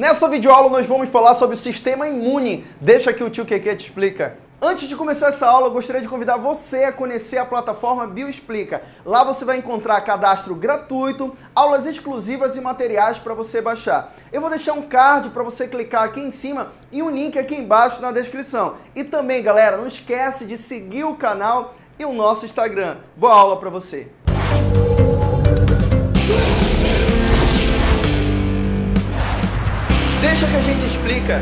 Nessa videoaula nós vamos falar sobre o sistema imune. Deixa que o tio Keke te explica. Antes de começar essa aula, eu gostaria de convidar você a conhecer a plataforma Bioexplica. Lá você vai encontrar cadastro gratuito, aulas exclusivas e materiais para você baixar. Eu vou deixar um card para você clicar aqui em cima e um link aqui embaixo na descrição. E também, galera, não esquece de seguir o canal e o nosso Instagram. Boa aula para você! Deixa que a gente explica.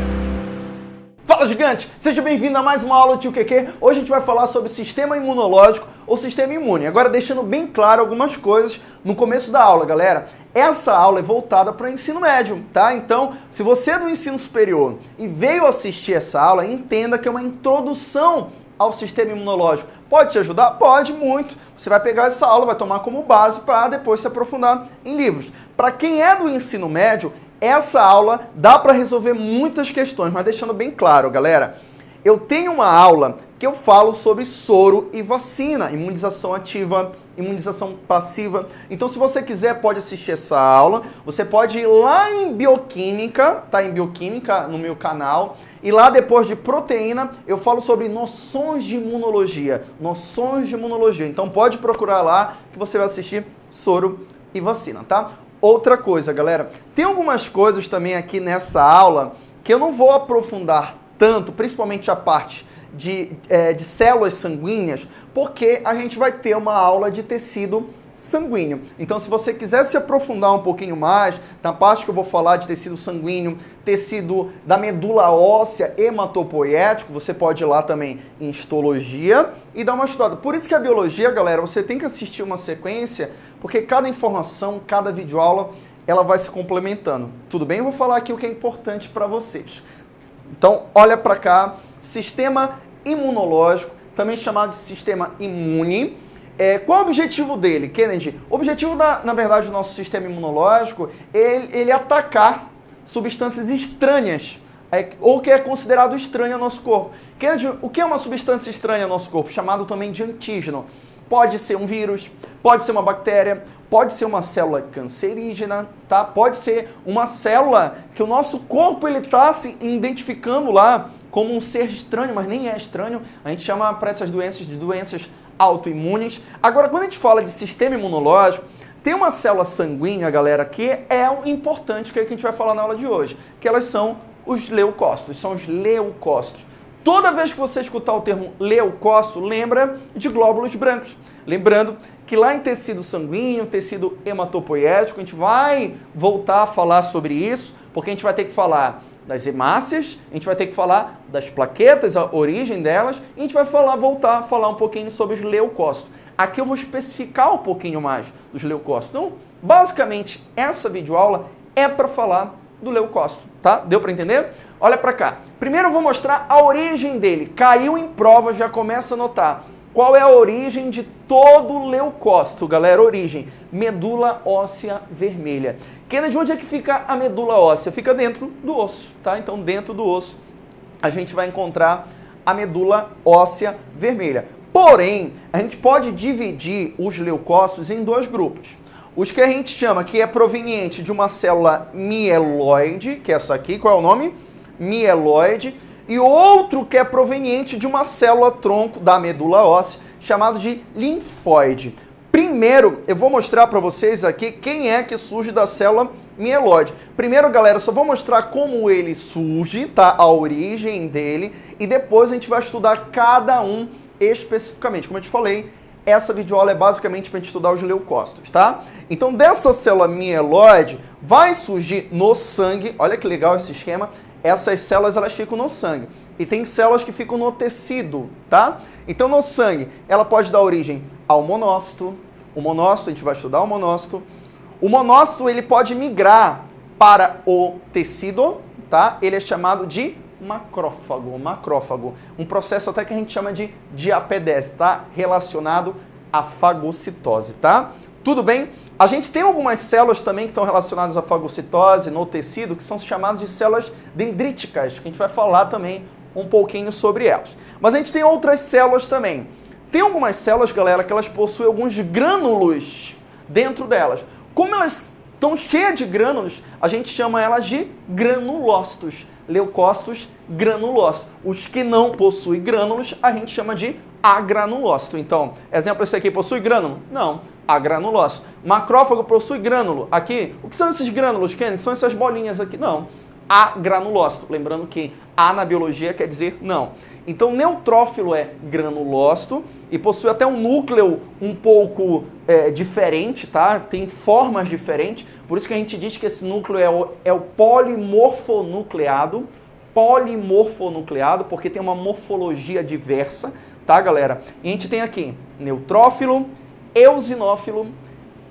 Fala gigante, seja bem-vindo a mais uma aula do Tio QQ. Hoje a gente vai falar sobre sistema imunológico ou sistema imune. Agora deixando bem claro algumas coisas no começo da aula, galera. Essa aula é voltada para o ensino médio, tá? Então, se você é do ensino superior e veio assistir essa aula, entenda que é uma introdução ao sistema imunológico. Pode te ajudar? Pode, muito. Você vai pegar essa aula, vai tomar como base para depois se aprofundar em livros. Para quem é do ensino médio, essa aula dá para resolver muitas questões, mas deixando bem claro, galera, eu tenho uma aula que eu falo sobre soro e vacina, imunização ativa, imunização passiva. Então, se você quiser, pode assistir essa aula. Você pode ir lá em Bioquímica, tá? Em Bioquímica, no meu canal. E lá, depois de proteína, eu falo sobre noções de imunologia. Noções de imunologia. Então, pode procurar lá que você vai assistir soro e vacina, tá? Outra coisa, galera, tem algumas coisas também aqui nessa aula que eu não vou aprofundar tanto, principalmente a parte de, é, de células sanguíneas, porque a gente vai ter uma aula de tecido sanguíneo. Então, se você quiser se aprofundar um pouquinho mais, na parte que eu vou falar de tecido sanguíneo, tecido da medula óssea hematopoético, você pode ir lá também em histologia e dar uma estudada. Por isso que a biologia, galera, você tem que assistir uma sequência porque cada informação, cada videoaula, ela vai se complementando. Tudo bem? Eu vou falar aqui o que é importante para vocês. Então, olha para cá, sistema imunológico, também chamado de sistema imune. É, qual é o objetivo dele, Kennedy? O objetivo, da, na verdade, do nosso sistema imunológico é ele, ele atacar substâncias estranhas é, ou que é considerado estranho ao nosso corpo. Kennedy, o que é uma substância estranha ao nosso corpo? Chamado também de antígeno. Pode ser um vírus, pode ser uma bactéria, pode ser uma célula cancerígena, tá? Pode ser uma célula que o nosso corpo ele está se identificando lá como um ser estranho, mas nem é estranho. A gente chama para essas doenças de doenças autoimunes. Agora, quando a gente fala de sistema imunológico, tem uma célula sanguínea, galera, que é o importante, que é que a gente vai falar na aula de hoje, que elas são os leucócitos, são os leucócitos. Toda vez que você escutar o termo leucócito, lembra de glóbulos brancos. Lembrando que lá em tecido sanguíneo, tecido hematopoético, a gente vai voltar a falar sobre isso, porque a gente vai ter que falar das hemácias, a gente vai ter que falar das plaquetas, a origem delas, e a gente vai falar, voltar a falar um pouquinho sobre os leucócitos. Aqui eu vou especificar um pouquinho mais dos leucócitos. Então, basicamente, essa videoaula é para falar do leucócito, tá? Deu para entender? Olha para cá. Primeiro eu vou mostrar a origem dele. Caiu em prova, já começa a notar. Qual é a origem de todo leucócito, galera? Origem, medula óssea vermelha. Kennedy, onde é que fica a medula óssea? Fica dentro do osso, tá? Então, dentro do osso, a gente vai encontrar a medula óssea vermelha. Porém, a gente pode dividir os leucócitos em dois grupos. Os que a gente chama que é proveniente de uma célula mieloide, que é essa aqui, qual é o nome? Mieloide. E outro que é proveniente de uma célula tronco da medula óssea, chamado de linfóide. Primeiro, eu vou mostrar para vocês aqui quem é que surge da célula mieloide. Primeiro, galera, só vou mostrar como ele surge, tá? A origem dele. E depois a gente vai estudar cada um especificamente. Como eu te falei, essa videoaula é basicamente para estudar os leucócitos, tá? Então, dessa célula mieloide, vai surgir no sangue, olha que legal esse esquema, essas células elas ficam no sangue. E tem células que ficam no tecido, tá? Então, no sangue, ela pode dar origem ao monócito. O monócito, a gente vai estudar o monócito. O monócito, ele pode migrar para o tecido, tá? Ele é chamado de macrófago, macrófago. Um processo até que a gente chama de diapedese, tá? Relacionado à fagocitose, tá? Tudo bem? A gente tem algumas células também que estão relacionadas à fagocitose no tecido, que são chamadas de células dendríticas, que a gente vai falar também um pouquinho sobre elas. Mas a gente tem outras células também. Tem algumas células, galera, que elas possuem alguns grânulos dentro delas. Como elas Então, cheia de grânulos, a gente chama elas de granulócitos. Leucócitos granulócitos. Os que não possuem grânulos, a gente chama de agranulócito. Então, exemplo, esse aqui possui grânulo? Não, agranulócito. Macrófago possui grânulo. Aqui, o que são esses grânulos, Kenny? São essas bolinhas aqui? Não, agranulócito. Lembrando que A na biologia quer dizer não. Então, neutrófilo é granulócito e possui até um núcleo um pouco é, diferente, tá? Tem formas diferentes. Por isso que a gente diz que esse núcleo é o, é o polimorfonucleado. Polimorfonucleado, porque tem uma morfologia diversa, tá, galera? E a gente tem aqui neutrófilo, eosinófilo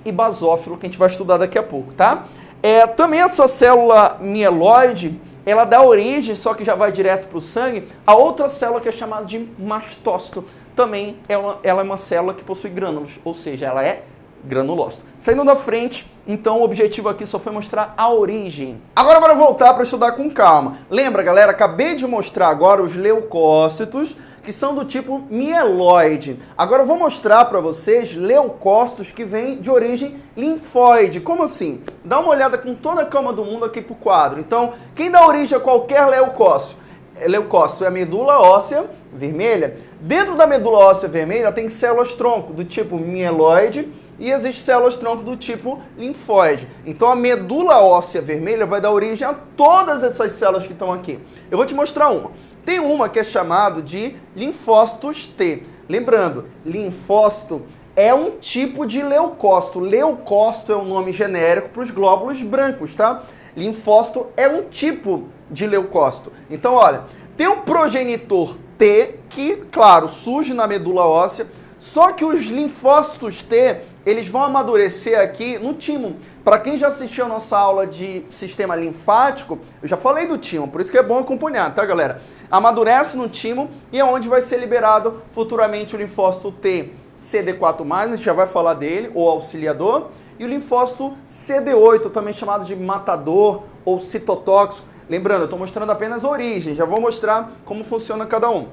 e basófilo, que a gente vai estudar daqui a pouco, tá? É, também essa célula mieloide, ela dá origem, só que já vai direto para o sangue, a outra célula que é chamada de mastócito. Também é uma, ela é uma célula que possui grânulos, ou seja, ela é granulócito. Saindo da frente, então o objetivo aqui só foi mostrar a origem. Agora bora voltar para estudar com calma. Lembra, galera, acabei de mostrar agora os leucócitos, que são do tipo mieloide. Agora eu vou mostrar para vocês leucócitos que vêm de origem linfóide. Como assim? Dá uma olhada com toda a calma do mundo aqui pro quadro. Então, quem dá origem a qualquer leucócito? Leucócito é a medula óssea vermelha. Dentro da medula óssea vermelha tem células tronco do tipo mieloide, e existem células-tronco do tipo linfóide. Então a medula óssea vermelha vai dar origem a todas essas células que estão aqui. Eu vou te mostrar uma. Tem uma que é chamado de linfócitos T. Lembrando, linfócito é um tipo de leucócito. Leucócito é um nome genérico para os glóbulos brancos, tá? Linfócito é um tipo de leucócito. Então, olha, tem um progenitor T que, claro, surge na medula óssea, só que os linfócitos T, eles vão amadurecer aqui no timo. Para quem já assistiu a nossa aula de sistema linfático, eu já falei do timo, por isso que é bom acompanhar, tá, galera? Amadurece no timo e é onde vai ser liberado futuramente o linfócito T CD4+, a gente já vai falar dele, ou auxiliador, e o linfócito CD8, também chamado de matador ou citotóxico. Lembrando, eu estou mostrando apenas a origem, já vou mostrar como funciona cada um.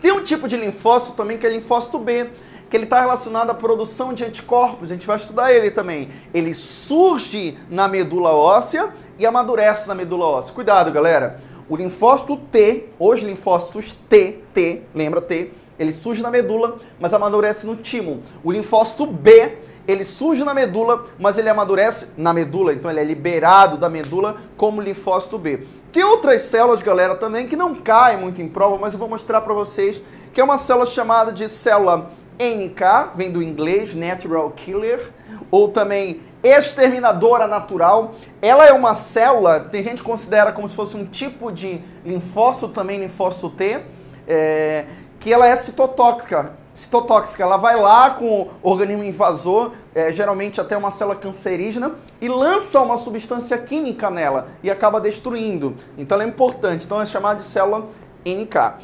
Tem um tipo de linfócito também que é linfócito B, que ele está relacionado à produção de anticorpos, a gente vai estudar ele também. Ele surge na medula óssea e amadurece na medula óssea. Cuidado, galera. O linfócito T, os linfócitos T, T, lembra T, ele surge na medula, mas amadurece no timo. O linfócito B, ele surge na medula, mas ele amadurece na medula, então ele é liberado da medula como linfócito B. Tem outras células, galera, também que não caem muito em prova, mas eu vou mostrar para vocês que é uma célula chamada de célula NK, vem do inglês, Natural Killer, ou também exterminadora natural. Ela é uma célula, tem gente que considera como se fosse um tipo de linfócito, também linfócito T, é, que ela é citotóxica citotóxica, ela vai lá com o organismo invasor, é, geralmente até uma célula cancerígena, e lança uma substância química nela e acaba destruindo. Então ela é importante. Então é chamada de célula NK.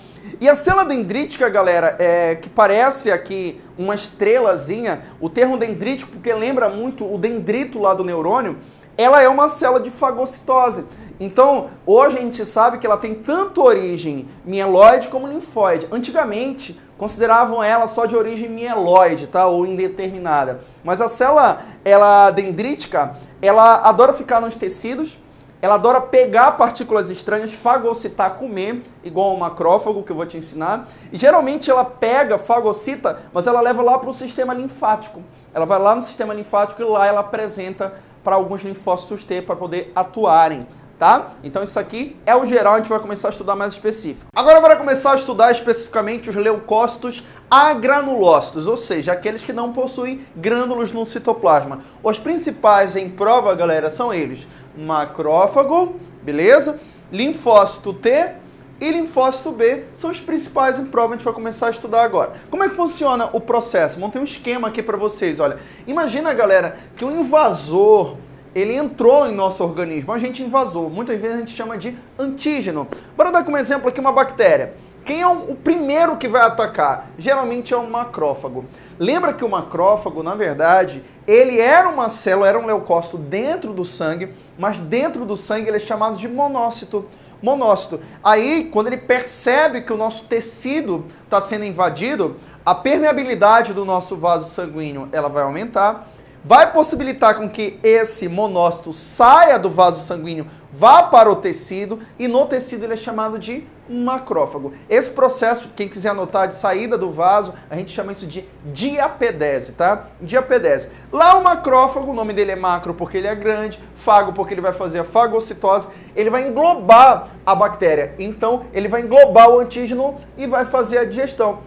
E a célula dendrítica, galera, é, que parece aqui uma estrelazinha, o termo dendrítico, porque lembra muito o dendrito lá do neurônio, ela é uma célula de fagocitose. Então, hoje a gente sabe que ela tem tanto origem mieloide como linfóide. Antigamente, consideravam ela só de origem mieloide, tá? Ou indeterminada. Mas a célula, ela dendrítica, ela adora ficar nos tecidos, ela adora pegar partículas estranhas, fagocitar, comer, igual o macrófago que eu vou te ensinar. E geralmente ela pega, fagocita, mas ela leva lá para o sistema linfático. Ela vai lá no sistema linfático e lá ela apresenta para alguns linfócitos T para poder atuarem tá? Então isso aqui é o geral, a gente vai começar a estudar mais específico. Agora para começar a estudar especificamente os leucócitos agranulócitos, ou seja, aqueles que não possuem grânulos no citoplasma. Os principais em prova, galera, são eles: macrófago, beleza? Linfócito T e linfócito B são os principais em prova, a gente vai começar a estudar agora. Como é que funciona o processo? Montei um esquema aqui para vocês, olha. Imagina, galera, que um invasor ele entrou em nosso organismo, a gente invasou. Muitas vezes a gente chama de antígeno. Bora dar como exemplo aqui uma bactéria. Quem é o primeiro que vai atacar? Geralmente é o macrófago. Lembra que o macrófago, na verdade, ele era uma célula, era um leucócito dentro do sangue, mas dentro do sangue ele é chamado de monócito. Monócito. Aí, quando ele percebe que o nosso tecido está sendo invadido, a permeabilidade do nosso vaso sanguíneo ela vai aumentar vai possibilitar com que esse monócito saia do vaso sanguíneo, vá para o tecido e no tecido ele é chamado de macrófago. Esse processo, quem quiser anotar de saída do vaso, a gente chama isso de diapedese, tá? Diapedese. Lá o macrófago, o nome dele é macro porque ele é grande, fago porque ele vai fazer a fagocitose, ele vai englobar a bactéria. Então, ele vai englobar o antígeno e vai fazer a digestão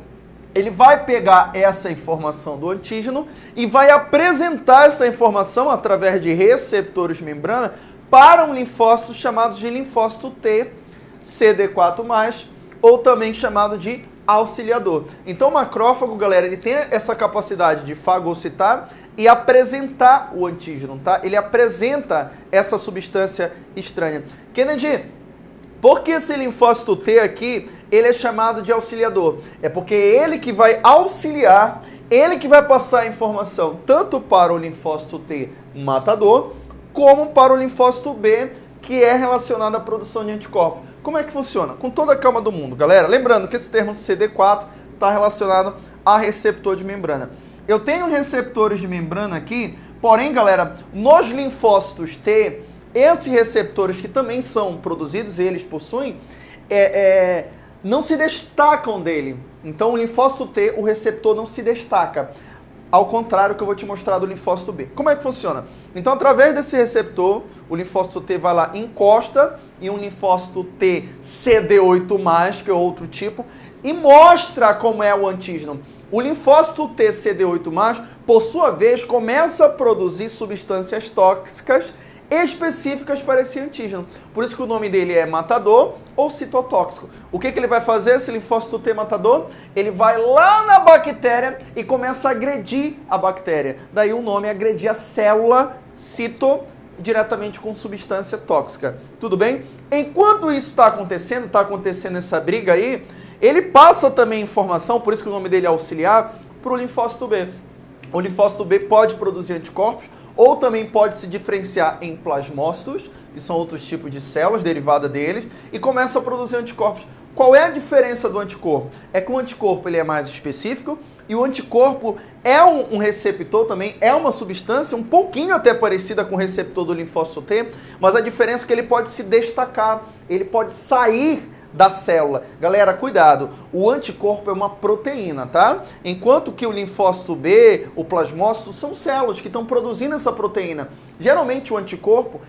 ele vai pegar essa informação do antígeno e vai apresentar essa informação através de receptores membrana para um linfócito chamado de linfócito T, CD4+, ou também chamado de auxiliador. Então o macrófago, galera, ele tem essa capacidade de fagocitar e apresentar o antígeno, tá? Ele apresenta essa substância estranha. Kennedy, por que esse linfócito T aqui, ele é chamado de auxiliador? É porque é ele que vai auxiliar, ele que vai passar a informação tanto para o linfócito T matador, como para o linfócito B, que é relacionado à produção de anticorpos. Como é que funciona? Com toda a calma do mundo, galera. Lembrando que esse termo CD4 está relacionado a receptor de membrana. Eu tenho receptores de membrana aqui, porém, galera, nos linfócitos T, esses receptores que também são produzidos, eles possuem, é, é, não se destacam dele. Então o linfócito T, o receptor não se destaca. Ao contrário que eu vou te mostrar do linfócito B. Como é que funciona? Então, através desse receptor, o linfócito T vai lá, encosta em um linfócito T CD8+, que é outro tipo, e mostra como é o antígeno. O linfócito T CD8+, por sua vez, começa a produzir substâncias tóxicas específicas para esse antígeno. Por isso que o nome dele é matador ou citotóxico. O que, que ele vai fazer, esse linfócito T matador? Ele vai lá na bactéria e começa a agredir a bactéria. Daí o nome é agredir a célula cito diretamente com substância tóxica. Tudo bem? Enquanto isso está acontecendo, está acontecendo essa briga aí, ele passa também informação, por isso que o nome dele é auxiliar, para o linfócito B. O linfócito B pode produzir anticorpos, ou também pode se diferenciar em plasmócitos, que são outros tipos de células derivadas deles, e começa a produzir anticorpos. Qual é a diferença do anticorpo? É que o anticorpo ele é mais específico e o anticorpo é um, um, receptor também, é uma substância um pouquinho até parecida com o receptor do linfócito T, mas a diferença é que ele pode se destacar, ele pode sair da célula. Galera, cuidado, o anticorpo é uma proteína, tá? Enquanto que o linfócito B, o plasmócito, são células que estão produzindo essa proteína. Geralmente o anticorpo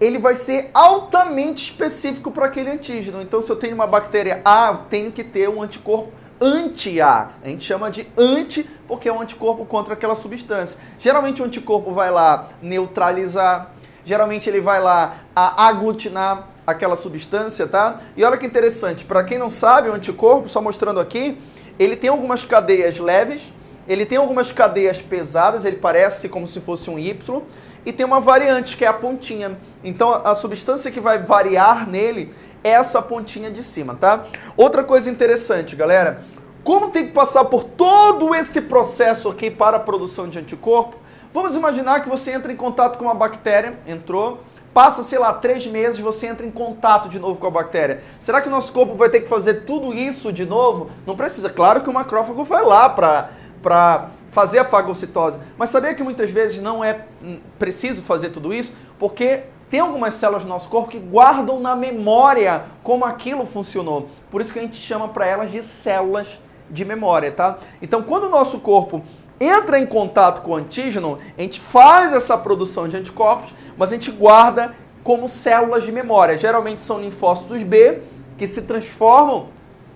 ele vai ser altamente específico para aquele antígeno. Então, se eu tenho uma bactéria A, tenho que ter um anticorpo anti-A. A gente chama de anti porque é um anticorpo contra aquela substância. Geralmente o anticorpo vai lá neutralizar, geralmente ele vai lá aglutinar, aquela substância, tá? E olha que interessante, para quem não sabe, o anticorpo, só mostrando aqui, ele tem algumas cadeias leves, ele tem algumas cadeias pesadas, ele parece como se fosse um Y, e tem uma variante, que é a pontinha. Então, a substância que vai variar nele é essa pontinha de cima, tá? Outra coisa interessante, galera, como tem que passar por todo esse processo aqui para a produção de anticorpo, vamos imaginar que você entra em contato com uma bactéria, entrou, Passa, sei lá, três meses, você entra em contato de novo com a bactéria. Será que o nosso corpo vai ter que fazer tudo isso de novo? Não precisa. Claro que o macrófago vai lá para fazer a fagocitose. Mas sabia que muitas vezes não é hum, preciso fazer tudo isso? Porque tem algumas células do nosso corpo que guardam na memória como aquilo funcionou. Por isso que a gente chama para elas de células de memória, tá? Então, quando o nosso corpo entra em contato com o antígeno, a gente faz essa produção de anticorpos, mas a gente guarda como células de memória. Geralmente são linfócitos B que se transformam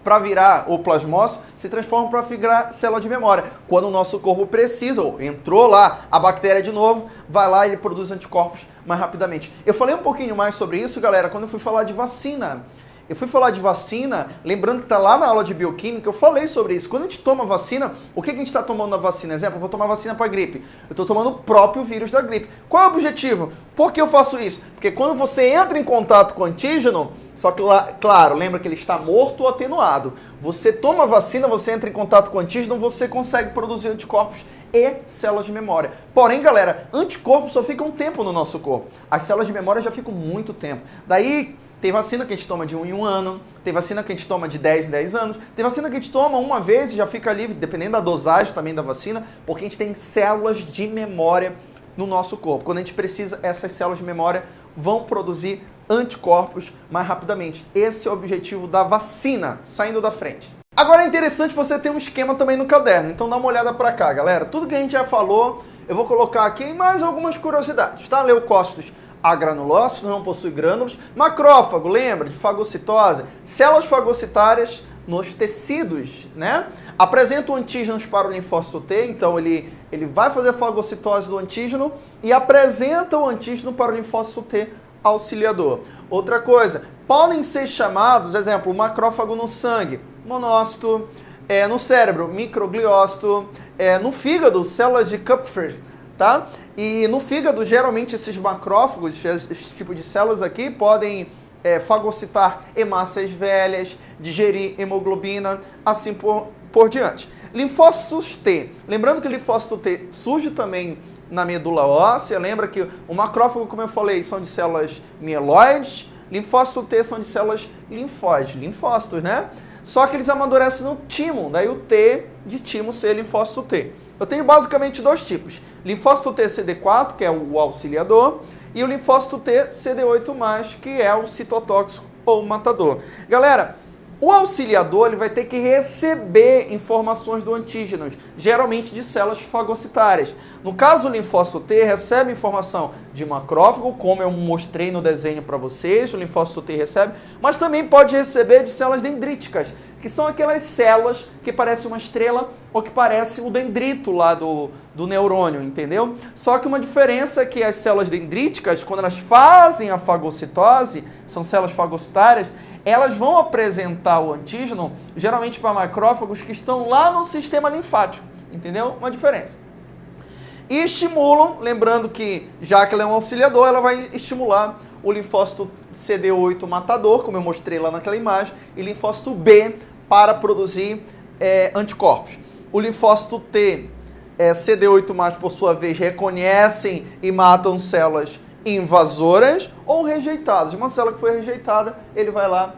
para virar, ou plasmócito, se transformam para virar célula de memória. Quando o nosso corpo precisa, ou entrou lá a bactéria de novo, vai lá e ele produz anticorpos mais rapidamente. Eu falei um pouquinho mais sobre isso, galera, quando eu fui falar de vacina. Eu fui falar de vacina, lembrando que está lá na aula de bioquímica, eu falei sobre isso. Quando a gente toma vacina, o que a gente está tomando na vacina? Exemplo, eu vou tomar vacina para gripe. Eu estou tomando o próprio vírus da gripe. Qual é o objetivo? Por que eu faço isso? Porque quando você entra em contato com o antígeno, só que, claro, lembra que ele está morto ou atenuado. Você toma vacina, você entra em contato com antígeno, você consegue produzir anticorpos e células de memória. Porém, galera, anticorpos só ficam um tempo no nosso corpo. As células de memória já ficam muito tempo. Daí, tem vacina que a gente toma de um em um ano, tem vacina que a gente toma de 10 em 10 anos, tem vacina que a gente toma uma vez e já fica livre, dependendo da dosagem também da vacina, porque a gente tem células de memória no nosso corpo. Quando a gente precisa, essas células de memória vão produzir anticorpos mais rapidamente. Esse é o objetivo da vacina, saindo da frente. Agora é interessante você ter um esquema também no caderno, então dá uma olhada para cá, galera. Tudo que a gente já falou, eu vou colocar aqui mais algumas curiosidades, tá? Leucócitos agranulócitos, não possui grânulos. Macrófago, lembra de fagocitose? Células fagocitárias nos tecidos, né? Apresentam antígenos para o linfócito T, então ele, ele vai fazer fagocitose do antígeno e apresenta o antígeno para o linfócito T auxiliador. Outra coisa, podem ser chamados, exemplo, macrófago no sangue, monócito, é, no cérebro, microgliócito, é, no fígado, células de Kupffer, tá? E no fígado, geralmente esses macrófagos, esse, tipo de células aqui, podem é, fagocitar hemácias velhas, digerir hemoglobina, assim por, por diante. Linfócitos T. Lembrando que o linfócito T surge também na medula óssea. Lembra que o macrófago, como eu falei, são de células mieloides. Linfócito T são de células linfóides, linfócitos, né? Só que eles amadurecem no timo, daí o T de timo ser linfócito T. Eu tenho basicamente dois tipos. Linfócito T CD4, que é o auxiliador, e o linfócito T CD8+, que é o citotóxico ou matador. Galera, o auxiliador ele vai ter que receber informações do antígeno, geralmente de células fagocitárias. No caso do linfócito T, recebe informação de macrófago, como eu mostrei no desenho para vocês, o linfócito T recebe, mas também pode receber de células dendríticas, que são aquelas células que parecem uma estrela ou que parece o dendrito lá do, do neurônio, entendeu? Só que uma diferença é que as células dendríticas, quando elas fazem a fagocitose, são células fagocitárias, elas vão apresentar o antígeno geralmente para macrófagos que estão lá no sistema linfático, entendeu? Uma diferença. E estimulam, lembrando que já que ela é um auxiliador, ela vai estimular o linfócito CD8 matador, como eu mostrei lá naquela imagem, e linfócito B para produzir é, anticorpos. O linfócito T, é, CD8+, por sua vez, reconhecem e matam células invasoras ou rejeitadas. Uma célula que foi rejeitada, ele vai lá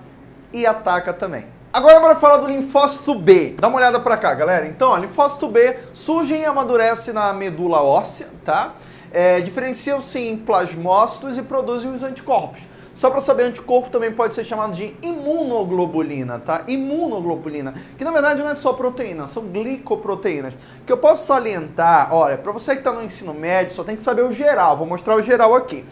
e ataca também. Agora bora falar do linfócito B. Dá uma olhada para cá, galera. Então, ó, linfócito B surge e amadurece na medula óssea, tá? É, Diferenciam-se em plasmócitos e produzem os anticorpos. Só para saber, anticorpo também pode ser chamado de imunoglobulina, tá? Imunoglobulina, que na verdade não é só proteína, são glicoproteínas. Que eu posso salientar, olha, para você que está no ensino médio, só tem que saber o geral, vou mostrar o geral aqui.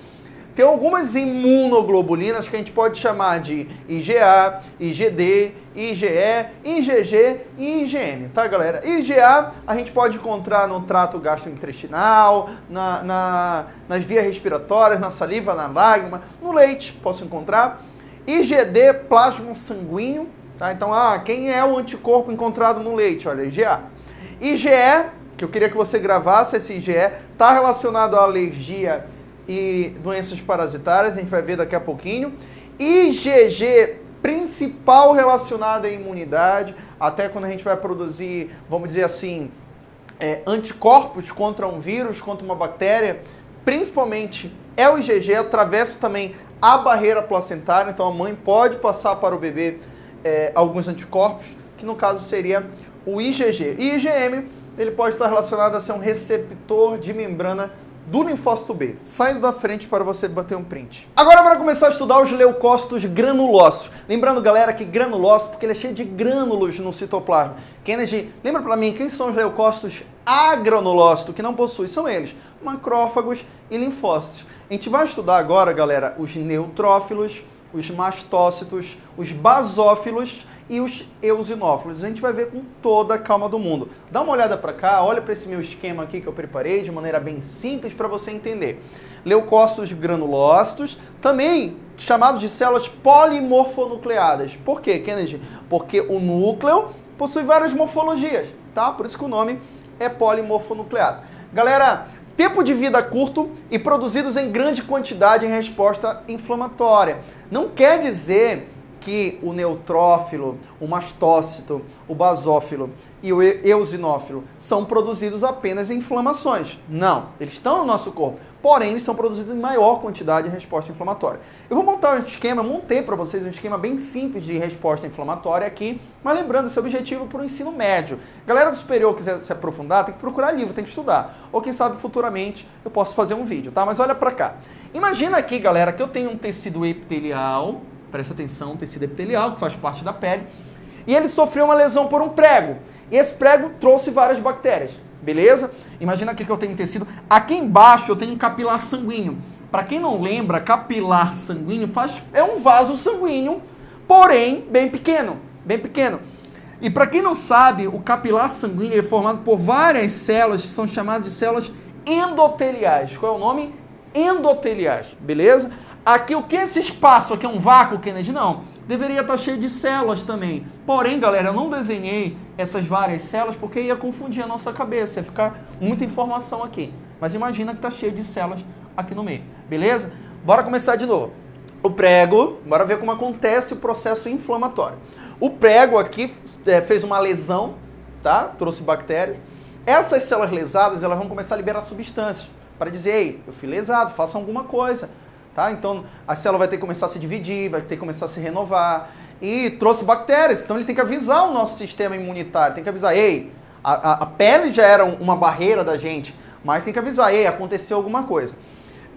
Tem algumas imunoglobulinas que a gente pode chamar de IgA, IgD, IgE, IgG e IgM, tá galera? IgA a gente pode encontrar no trato gastrointestinal, na, na, nas vias respiratórias, na saliva, na lágrima, no leite posso encontrar. IgD, plasma sanguíneo, tá? Então, ah, quem é o anticorpo encontrado no leite? Olha, IgA. IgE, que eu queria que você gravasse esse IgE, está relacionado à alergia e doenças parasitárias, a gente vai ver daqui a pouquinho. IgG, principal relacionada à imunidade, até quando a gente vai produzir, vamos dizer assim, é, anticorpos contra um vírus, contra uma bactéria, principalmente é o IgG, atravessa também a barreira placentária, então a mãe pode passar para o bebê é, alguns anticorpos, que no caso seria o IgG. E IgM, ele pode estar relacionado a ser um receptor de membrana do linfócito B, saindo da frente para você bater um print. Agora para começar a estudar os leucócitos granulócitos. Lembrando, galera, que granulócito porque ele é cheio de grânulos no citoplasma. Kennedy, lembra para mim quem são os leucócitos agranulócitos que não possuem? São eles, macrófagos e linfócitos. A gente vai estudar agora, galera, os neutrófilos, os mastócitos, os basófilos e os eosinófilos. A gente vai ver com toda a calma do mundo. Dá uma olhada para cá, olha para esse meu esquema aqui que eu preparei de maneira bem simples para você entender. Leucócitos granulócitos, também chamados de células polimorfonucleadas. Por quê, Kennedy? Porque o núcleo possui várias morfologias, tá? Por isso que o nome é polimorfonucleado. Galera, tempo de vida curto e produzidos em grande quantidade em resposta inflamatória. Não quer dizer que o neutrófilo, o mastócito, o basófilo e o eosinófilo são produzidos apenas em inflamações. Não, eles estão no nosso corpo. porém eles são produzidos em maior quantidade de resposta inflamatória. Eu vou montar um esquema, montei para vocês um esquema bem simples de resposta inflamatória aqui, mas lembrando esse objetivo para o ensino médio. Galera do superior quiser se aprofundar, tem que procurar livro, tem que estudar. Ou quem sabe futuramente eu posso fazer um vídeo, tá? Mas olha para cá. Imagina aqui, galera, que eu tenho um tecido epitelial, presta atenção, tecido epitelial que faz parte da pele, e ele sofreu uma lesão por um prego. E esse prego trouxe várias bactérias beleza? Imagina aqui que eu tenho tecido. Aqui embaixo eu tenho um capilar sanguíneo. Para quem não lembra, capilar sanguíneo faz, é um vaso sanguíneo, porém bem pequeno, bem pequeno. E para quem não sabe, o capilar sanguíneo é formado por várias células que são chamadas de células endoteliais. Qual é o nome? Endoteliais, beleza? Aqui o que esse espaço aqui é um vácuo, Kennedy? Não deveria estar cheio de células também. Porém, galera, eu não desenhei essas várias células porque ia confundir a nossa cabeça, ia ficar muita informação aqui. Mas imagina que está cheio de células aqui no meio, beleza? Bora começar de novo. O prego, bora ver como acontece o processo inflamatório. O prego aqui é, fez uma lesão, tá? Trouxe bactérias. Essas células lesadas, elas vão começar a liberar substâncias para dizer, ei, eu fui lesado, faça alguma coisa. Tá? Então a célula vai ter que começar a se dividir, vai ter que começar a se renovar. E trouxe bactérias, então ele tem que avisar o nosso sistema imunitário, tem que avisar, ei, a, a, a pele já era uma barreira da gente, mas tem que avisar, ei, aconteceu alguma coisa.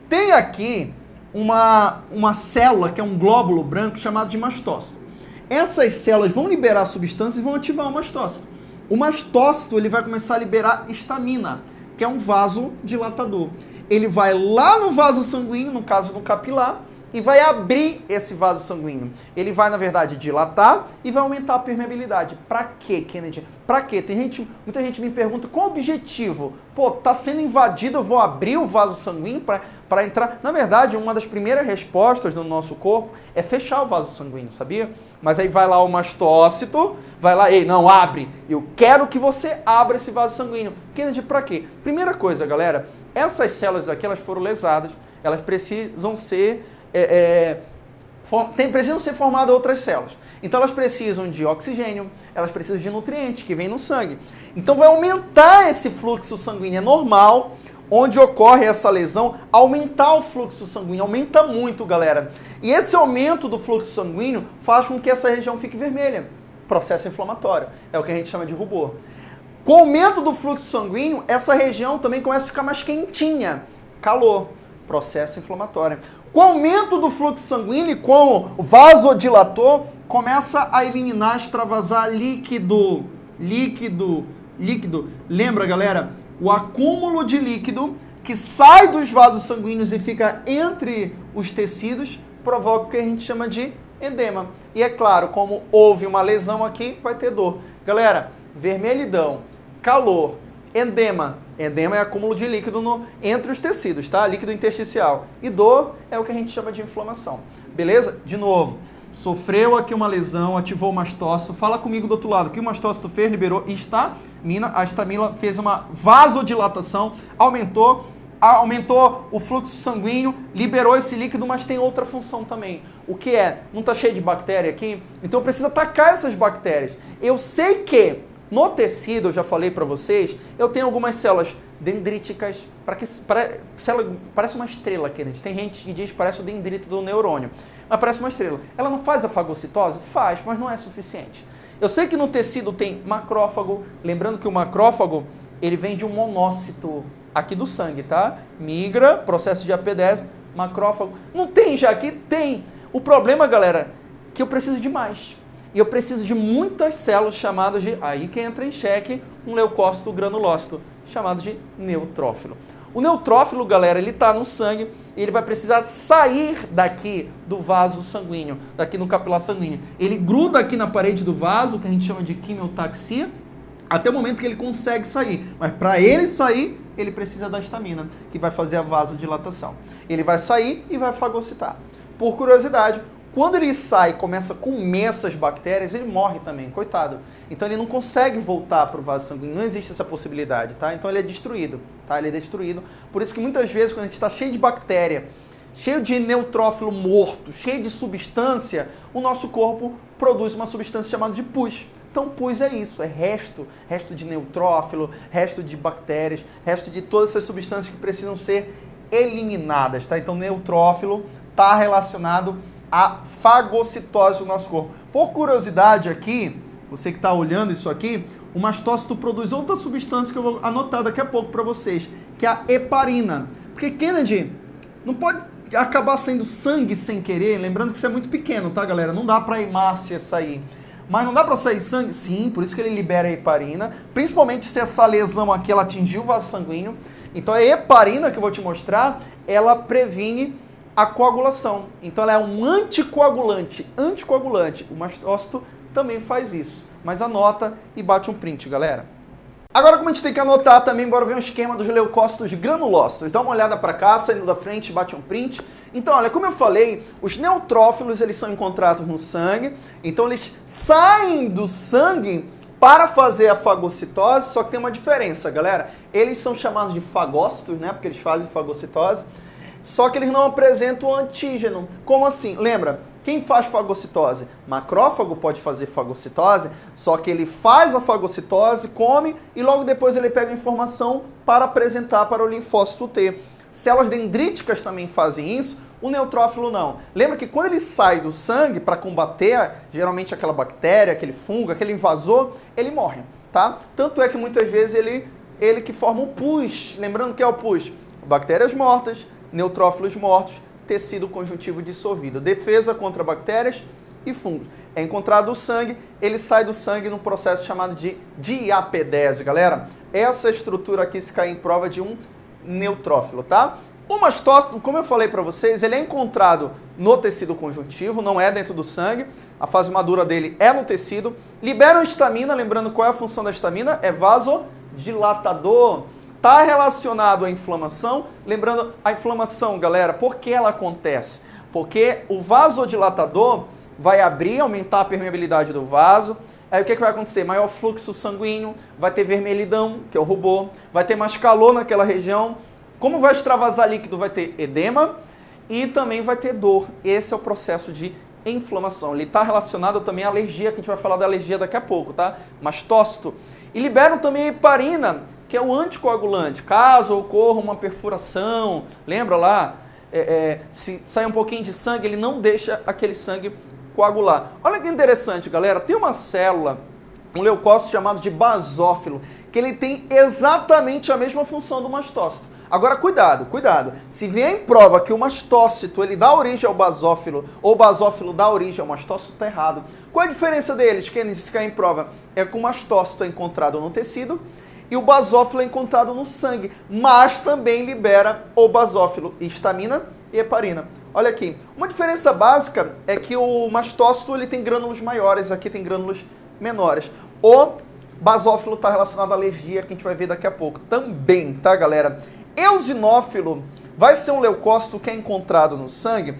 Tem aqui uma, uma célula que é um glóbulo branco chamado de mastócito. Essas células vão liberar substâncias e vão ativar o mastócito. O mastócito ele vai começar a liberar histamina, que é um vasodilatador ele vai lá no vaso sanguíneo, no caso do capilar, e vai abrir esse vaso sanguíneo. Ele vai, na verdade, dilatar e vai aumentar a permeabilidade. Para quê, Kennedy? Para quê? Tem gente, muita gente me pergunta qual o objetivo? Pô, tá sendo invadido, eu vou abrir o vaso sanguíneo para entrar. Na verdade, uma das primeiras respostas do nosso corpo é fechar o vaso sanguíneo, sabia? Mas aí vai lá o mastócito, vai lá, ei, não, abre. Eu quero que você abra esse vaso sanguíneo. Kennedy, para quê? Primeira coisa, galera, essas células aqui, elas foram lesadas, elas precisam ser, é, é, for, tem, precisam ser formadas outras células. Então elas precisam de oxigênio, elas precisam de nutrientes que vêm no sangue. Então vai aumentar esse fluxo sanguíneo, é normal, onde ocorre essa lesão, aumentar o fluxo sanguíneo, aumenta muito, galera. E esse aumento do fluxo sanguíneo faz com que essa região fique vermelha. Processo inflamatório, é o que a gente chama de rubor. Com o aumento do fluxo sanguíneo, essa região também começa a ficar mais quentinha. Calor, processo inflamatório. Com o aumento do fluxo sanguíneo e com o vasodilator, começa a eliminar, extravasar líquido, líquido, líquido. Lembra, galera? O acúmulo de líquido que sai dos vasos sanguíneos e fica entre os tecidos provoca o que a gente chama de edema. E é claro, como houve uma lesão aqui, vai ter dor. Galera, vermelhidão, calor, edema. Edema é acúmulo de líquido no, entre os tecidos, tá? Líquido intersticial. E dor é o que a gente chama de inflamação. Beleza? De novo, sofreu aqui uma lesão, ativou o mastócito. Fala comigo do outro lado. Que o mastócito fez? Liberou histamina. A histamina fez uma vasodilatação, aumentou aumentou o fluxo sanguíneo, liberou esse líquido, mas tem outra função também. O que é? Não está cheio de bactéria aqui? Então precisa atacar essas bactérias. Eu sei que no tecido, eu já falei para vocês, eu tenho algumas células dendríticas, para que para, célula, parece uma estrela aqui, gente. Tem gente que diz que parece o dendrito do neurônio, mas parece uma estrela. Ela não faz a fagocitose? Faz, mas não é suficiente. Eu sei que no tecido tem macrófago, lembrando que o macrófago, ele vem de um monócito aqui do sangue, tá? Migra, processo de AP10, macrófago. Não tem já aqui? Tem. O problema, galera, é que eu preciso de mais e eu preciso de muitas células chamadas de, aí que entra em xeque um leucócito granulócito, chamado de neutrófilo. O neutrófilo, galera, ele está no sangue e ele vai precisar sair daqui do vaso sanguíneo, daqui no capilar sanguíneo. Ele gruda aqui na parede do vaso, que a gente chama de quimiotaxia, até o momento que ele consegue sair. Mas para ele sair, ele precisa da estamina, que vai fazer a vasodilatação. Ele vai sair e vai fagocitar. Por curiosidade, quando ele sai e começa a comer essas bactérias, ele morre também, coitado. Então ele não consegue voltar para o vaso sanguíneo, não existe essa possibilidade, tá? Então ele é destruído, tá? Ele é destruído. Por isso que muitas vezes quando a gente está cheio de bactéria, cheio de neutrófilo morto, cheio de substância, o nosso corpo produz uma substância chamada de pus. Então pus é isso, é resto, resto de neutrófilo, resto de bactérias, resto de todas essas substâncias que precisam ser eliminadas, tá? Então, neutrófilo está relacionado à fagocitose do nosso corpo. Por curiosidade aqui, você que está olhando isso aqui, o mastócito produz outra substância que eu vou anotar daqui a pouco para vocês, que é a heparina. Porque Kennedy não pode acabar sendo sangue sem querer, lembrando que isso é muito pequeno, tá, galera? Não dá para hemácia sair. Mas não dá para sair sangue? Sim, por isso que ele libera a heparina, principalmente se essa lesão aqui ela atingiu o vaso sanguíneo. Então a heparina que eu vou te mostrar, ela previne a coagulação. Então ela é um anticoagulante, anticoagulante. O mastócito também faz isso. Mas anota e bate um print, galera. Agora, como a gente tem que anotar também, bora ver um esquema dos leucócitos granulócitos. Dá uma olhada para cá, saindo da frente, bate um print. Então, olha, como eu falei, os neutrófilos, eles são encontrados no sangue. Então, eles saem do sangue para fazer a fagocitose, só que tem uma diferença, galera. Eles são chamados de fagócitos, né? Porque eles fazem fagocitose. Só que eles não apresentam antígeno. Como assim? Lembra? Quem faz fagocitose? Macrófago pode fazer fagocitose, só que ele faz a fagocitose, come e logo depois ele pega a informação para apresentar para o linfócito T. Células dendríticas também fazem isso, o neutrófilo não. Lembra que quando ele sai do sangue para combater geralmente aquela bactéria, aquele fungo, aquele invasor, ele morre, tá? Tanto é que muitas vezes ele, ele que forma o pus. Lembrando que é o pus? Bactérias mortas, neutrófilos mortos, tecido conjuntivo dissolvido. Defesa contra bactérias e fungos. É encontrado o sangue, ele sai do sangue num processo chamado de diapedese, galera. Essa estrutura aqui se cai em prova de um neutrófilo, tá? O mastócito, como eu falei para vocês, ele é encontrado no tecido conjuntivo, não é dentro do sangue. A fase madura dele é no tecido. Libera histamina, lembrando qual é a função da histamina? É vasodilatador está relacionado à inflamação. Lembrando, a inflamação, galera, por que ela acontece? Porque o vasodilatador vai abrir, aumentar a permeabilidade do vaso. Aí o que, que vai acontecer? Maior fluxo sanguíneo, vai ter vermelhidão, que é o rubor, vai ter mais calor naquela região. Como vai extravasar líquido, vai ter edema e também vai ter dor. Esse é o processo de inflamação. Ele está relacionado também à alergia, que a gente vai falar da alergia daqui a pouco, tá? Mastócito. E liberam também heparina, que é o anticoagulante. Caso ocorra uma perfuração, lembra lá? É, é, se sai um pouquinho de sangue, ele não deixa aquele sangue coagular. Olha que interessante, galera. Tem uma célula, um leucócito chamado de basófilo, que ele tem exatamente a mesma função do mastócito. Agora, cuidado, cuidado. Se vier em prova que o mastócito ele dá origem ao basófilo ou o basófilo dá origem ao mastócito, está errado. Qual é a diferença deles, Kennedy, se cair em prova? É que o mastócito é encontrado no tecido e o basófilo é encontrado no sangue, mas também libera o basófilo, histamina e heparina. Olha aqui, uma diferença básica é que o mastócito ele tem grânulos maiores, aqui tem grânulos menores. O basófilo está relacionado à alergia, que a gente vai ver daqui a pouco também, tá galera? Eosinófilo vai ser um leucócito que é encontrado no sangue,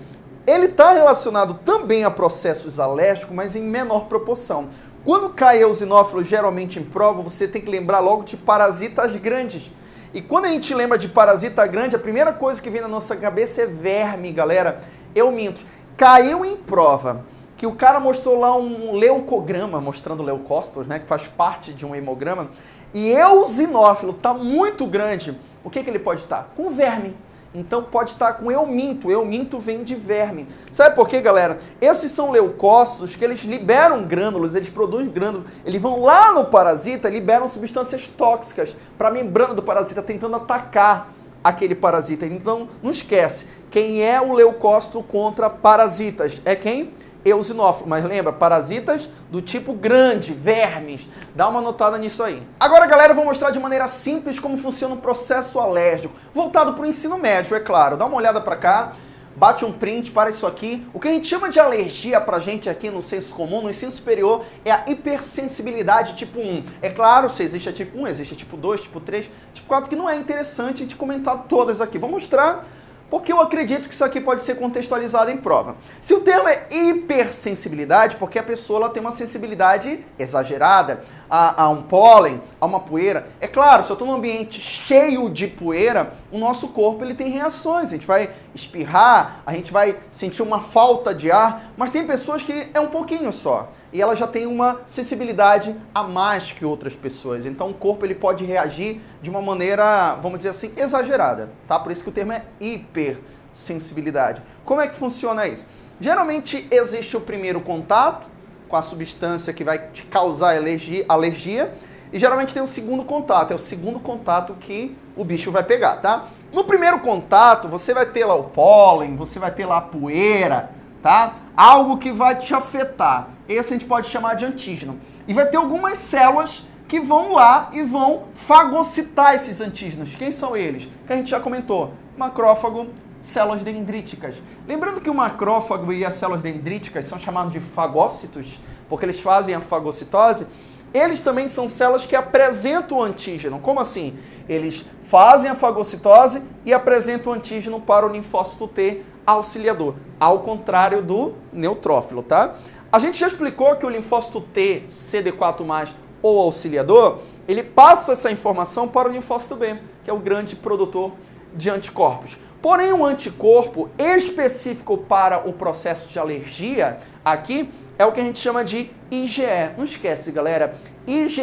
ele está relacionado também a processos alérgicos, mas em menor proporção. Quando cai eosinófilo geralmente em prova, você tem que lembrar logo de parasitas grandes. E quando a gente lembra de parasita grande, a primeira coisa que vem na nossa cabeça é verme, galera. Eu minto. Caiu em prova que o cara mostrou lá um leucograma, mostrando leucócitos, né, que faz parte de um hemograma, e eosinófilo está muito grande, o que, que ele pode estar? Com verme. Então pode estar com euminto. Euminto vem de verme. Sabe por quê, galera? Esses são leucócitos que eles liberam grânulos, eles produzem grânulos. Eles vão lá no parasita, liberam substâncias tóxicas para a membrana do parasita, tentando atacar aquele parasita. Então, não esquece, quem é o leucócito contra parasitas? É quem? Eosinófilo. Mas lembra, parasitas do tipo grande, vermes. Dá uma notada nisso aí. Agora, galera, eu vou mostrar de maneira simples como funciona o processo alérgico. Voltado para o ensino médio, é claro. Dá uma olhada para cá. Bate um print para isso aqui. O que a gente chama de alergia pra gente aqui no senso comum, no ensino superior, é a hipersensibilidade tipo 1. É claro, se existe a tipo 1, existe a tipo 2, tipo 3, tipo 4, que não é interessante a gente comentar todas aqui. Vou mostrar porque eu acredito que isso aqui pode ser contextualizado em prova. Se o termo é hipersensibilidade, porque a pessoa ela tem uma sensibilidade exagerada a, a um pólen, a uma poeira. É claro, se eu estou num ambiente cheio de poeira, o nosso corpo ele tem reações. A gente vai espirrar, a gente vai sentir uma falta de ar, mas tem pessoas que é um pouquinho só. E ela já tem uma sensibilidade a mais que outras pessoas. Então o corpo ele pode reagir de uma maneira, vamos dizer assim, exagerada, tá? Por isso que o termo é hipersensibilidade. Como é que funciona isso? Geralmente existe o primeiro contato com a substância que vai te causar alergia, alergia e geralmente tem o segundo contato, é o segundo contato que o bicho vai pegar, tá? No primeiro contato, você vai ter lá o pólen, você vai ter lá a poeira, tá? Algo que vai te afetar. Esse a gente pode chamar de antígeno. E vai ter algumas células que vão lá e vão fagocitar esses antígenos. Quem são eles? Que a gente já comentou. Macrófago, células dendríticas. Lembrando que o macrófago e as células dendríticas são chamados de fagócitos, porque eles fazem a fagocitose. Eles também são células que apresentam o antígeno. Como assim? Eles fazem a fagocitose e apresentam o antígeno para o linfócito T auxiliador, ao contrário do neutrófilo, tá? A gente já explicou que o linfócito T, CD4+, ou auxiliador, ele passa essa informação para o linfócito B, que é o grande produtor de anticorpos. Porém, um anticorpo específico para o processo de alergia, aqui, é o que a gente chama de IgE. Não esquece, galera, IgE,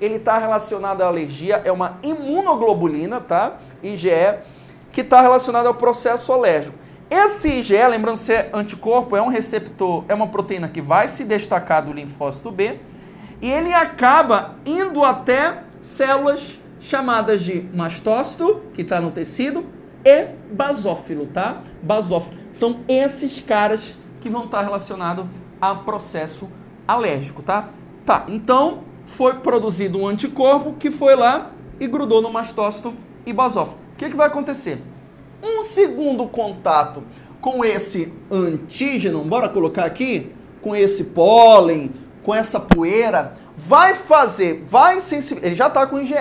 ele está relacionado à alergia, é uma imunoglobulina, tá? IgE, que está relacionado ao processo alérgico. Esse IgE, lembrando ser anticorpo, é um receptor, é uma proteína que vai se destacar do linfócito B, e ele acaba indo até células chamadas de mastócito, que está no tecido, e basófilo, tá? Basófilo. São esses caras que vão estar relacionados a processo alérgico, tá? Tá, então foi produzido um anticorpo que foi lá e grudou no mastócito e basófilo. O que, que vai acontecer? Um segundo contato com esse antígeno, bora colocar aqui, com esse pólen, com essa poeira, vai fazer, vai sensibilizar, ele já está com IgE,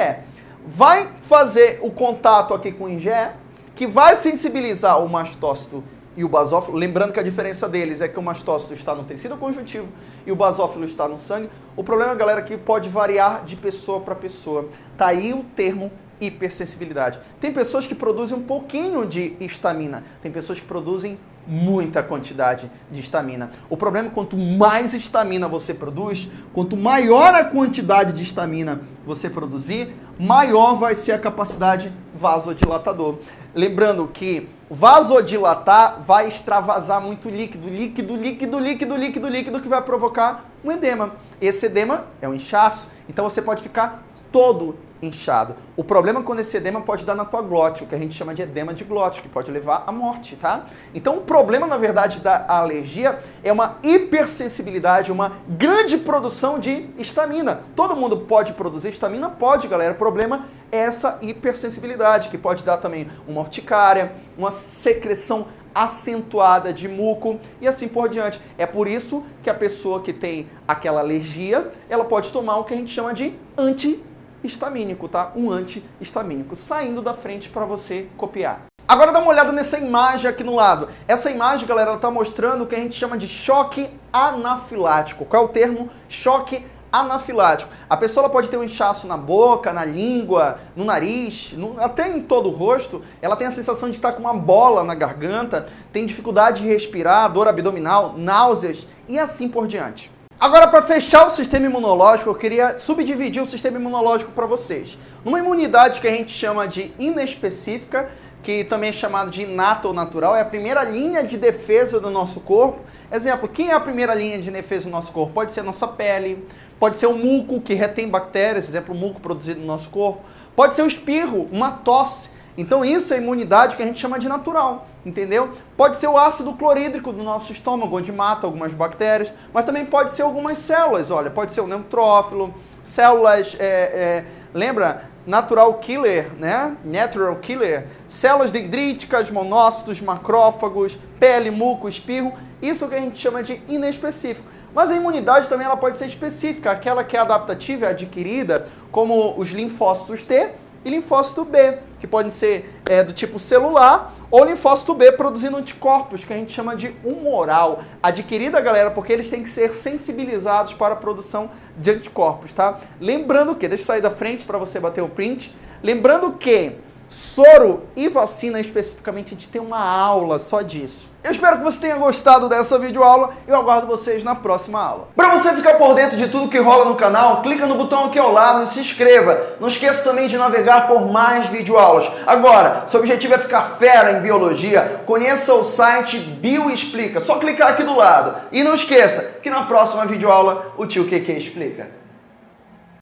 vai fazer o contato aqui com IgE, que vai sensibilizar o mastócito e o basófilo, lembrando que a diferença deles é que o mastócito está no tecido conjuntivo e o basófilo está no sangue. O problema, galera, é que pode variar de pessoa para pessoa. Tá aí o termo hipersensibilidade. Tem pessoas que produzem um pouquinho de histamina, tem pessoas que produzem muita quantidade de histamina. O problema é quanto mais histamina você produz, quanto maior a quantidade de histamina você produzir, maior vai ser a capacidade vasodilatador. Lembrando que vasodilatar vai extravasar muito líquido, líquido, líquido, líquido, líquido, líquido que vai provocar um edema. Esse edema é um inchaço, então você pode ficar todo inchado. O problema é quando esse edema pode dar na tua glote, o que a gente chama de edema de glote, que pode levar à morte, tá? Então o problema, na verdade, da alergia é uma hipersensibilidade, uma grande produção de histamina. Todo mundo pode produzir histamina? Pode, galera. O problema é essa hipersensibilidade, que pode dar também uma urticária, uma secreção acentuada de muco e assim por diante. É por isso que a pessoa que tem aquela alergia, ela pode tomar o que a gente chama de anti histamínico, tá? Um antihistamínico, saindo da frente para você copiar. Agora dá uma olhada nessa imagem aqui no lado. Essa imagem, galera, ela está mostrando o que a gente chama de choque anafilático. Qual é o termo? Choque anafilático. A pessoa pode ter um inchaço na boca, na língua, no nariz, no, até em todo o rosto. Ela tem a sensação de estar com uma bola na garganta, tem dificuldade de respirar, dor abdominal, náuseas e assim por diante. Agora, para fechar o sistema imunológico, eu queria subdividir o sistema imunológico para vocês. Numa imunidade que a gente chama de inespecífica, que também é chamada de inata ou natural, é a primeira linha de defesa do nosso corpo. Exemplo, quem é a primeira linha de defesa do nosso corpo? Pode ser a nossa pele, pode ser o muco, que retém bactérias, exemplo, o muco produzido no nosso corpo. Pode ser o espirro, uma tosse. Então isso é imunidade que a gente chama de natural entendeu? Pode ser o ácido clorídrico do nosso estômago, onde mata algumas bactérias, mas também pode ser algumas células, olha, pode ser o neutrófilo, células, é, é, lembra? Natural killer, né? Natural killer, células dendríticas, monócitos, macrófagos, pele, muco, espirro, isso que a gente chama de inespecífico. Mas a imunidade também ela pode ser específica, aquela que é adaptativa, adquirida, como os linfócitos T, e linfócito B, que podem ser é, do tipo celular, ou linfócito B produzindo anticorpos, que a gente chama de humoral. Adquirida, galera, porque eles têm que ser sensibilizados para a produção de anticorpos, tá? Lembrando que, deixa eu sair da frente para você bater o print, lembrando que soro e vacina especificamente, a gente tem uma aula só disso. Eu espero que você tenha gostado dessa videoaula e eu aguardo vocês na próxima aula. Para você ficar por dentro de tudo que rola no canal, clica no botão aqui ao lado e se inscreva. Não esqueça também de navegar por mais videoaulas. Agora, seu objetivo é ficar fera em biologia, conheça o site Bioexplica. Só clicar aqui do lado. E não esqueça que na próxima videoaula o tio QQ explica.